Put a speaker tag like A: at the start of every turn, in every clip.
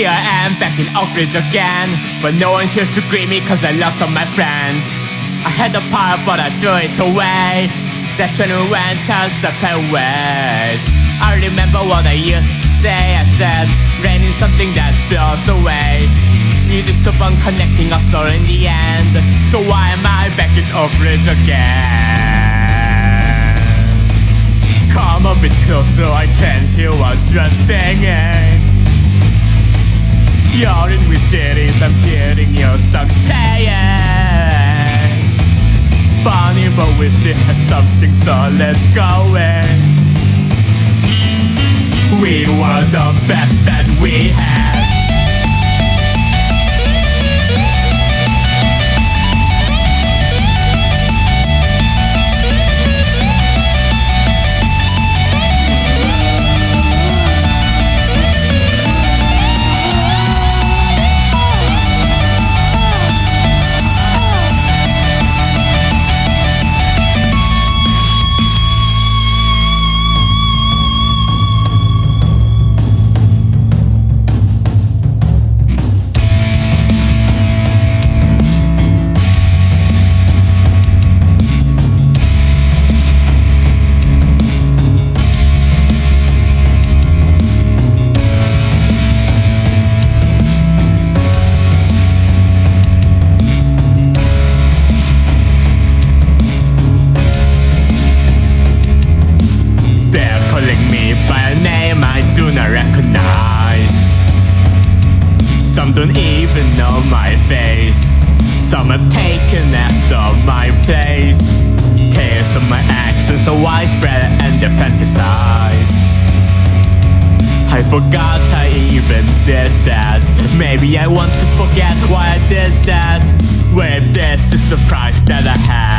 A: Here I am back in Oakridge again. But no one here to greet me cause I lost all my friends. I had a power but I threw it away. That train went our separate ways. I remember what I used to say. I said rain is something that flows away. Music stopped on connecting us all in the end. So why am I back in Oakridge again? Come a bit closer, I can hear what you're singing you're in with cities, I'm hearing your songs playing. Funny but we still have something solid going. We were the best that we had Some have taken after my place. Tales of my actions are widespread and they fantasize. I forgot I even did that. Maybe I want to forget why I did that. Well, this is the price that I have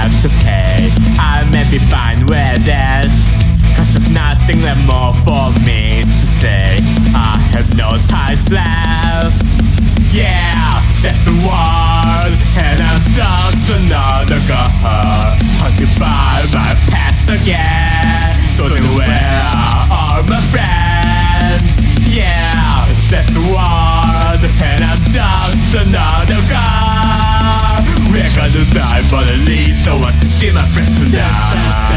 A: To see my friends tonight.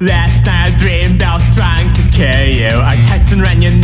A: Last you. I tightened around your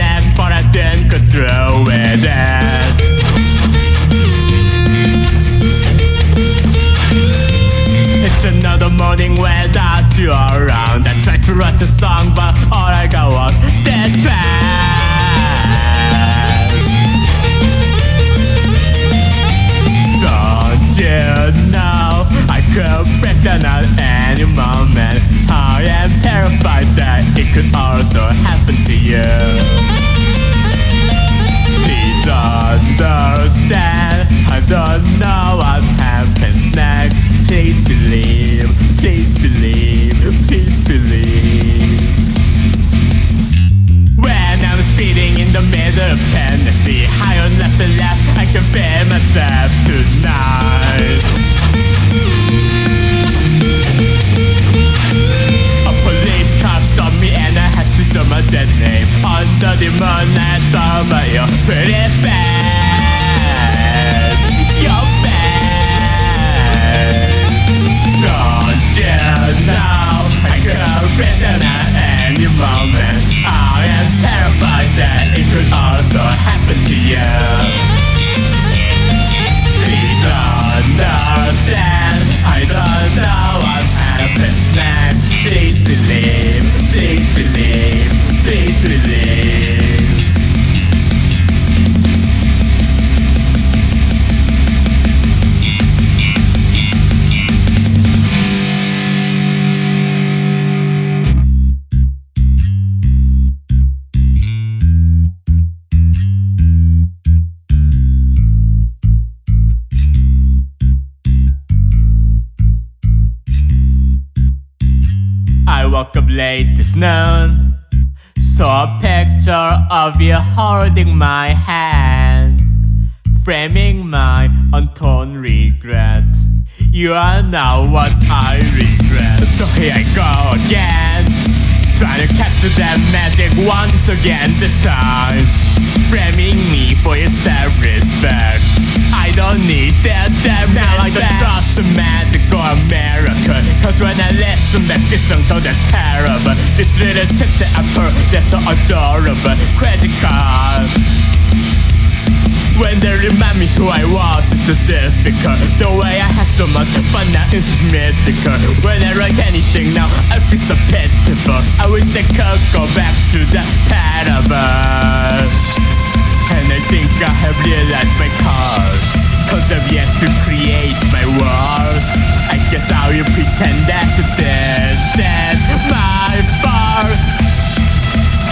A: of Tennessee. High on left and left I can compare myself tonight. A police car stopped me and I had to show my dead name. Under the moonlight of I woke up late this noon. Saw a picture of you holding my hand, framing my untold regret. You are now what I regret. So here I go again, trying to capture that magic once again. This time, framing me for your self-respect. I don't need that damn now I don't trust the or America. Cause when I listen back this song so damn terrible This little tips that I put they're so adorable. Credit card. When they remind me who I was, it's so difficult. The way I had so much fun now is mythical. When I write anything now, I feel so pitiful I wish I could go back to the parable. And I think I have realized my cause Cause I've yet to create my worst. I guess I will pretend if this is my first.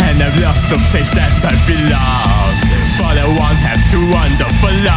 A: And I've lost the place that I belong. But I won't have to wander for long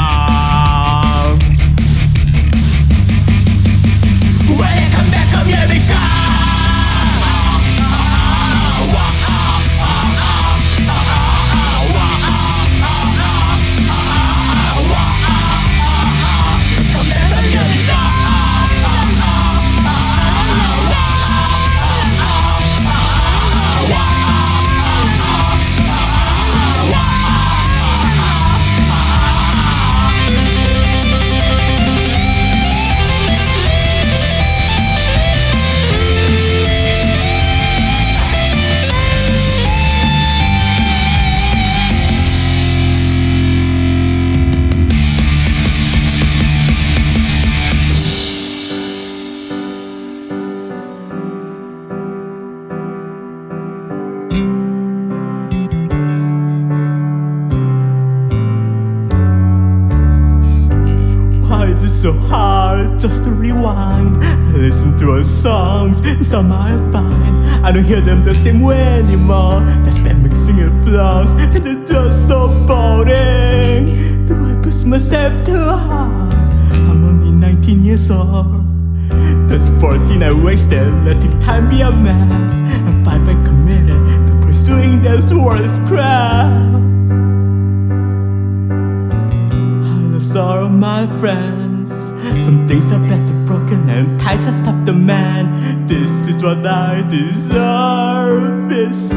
A: so hard just to rewind? Listen to our songs, some I find I don't hear them the same way anymore. There's bad mixing and flaws, and it's just so boring. Do I push myself too hard? I'm only 19 years old. There's 14 I wasted, letting time be a mess, and 5 I committed to pursuing this world's craft. Of my friends. Some things are better broken and ties are tough to mend. This is what I deserve. It's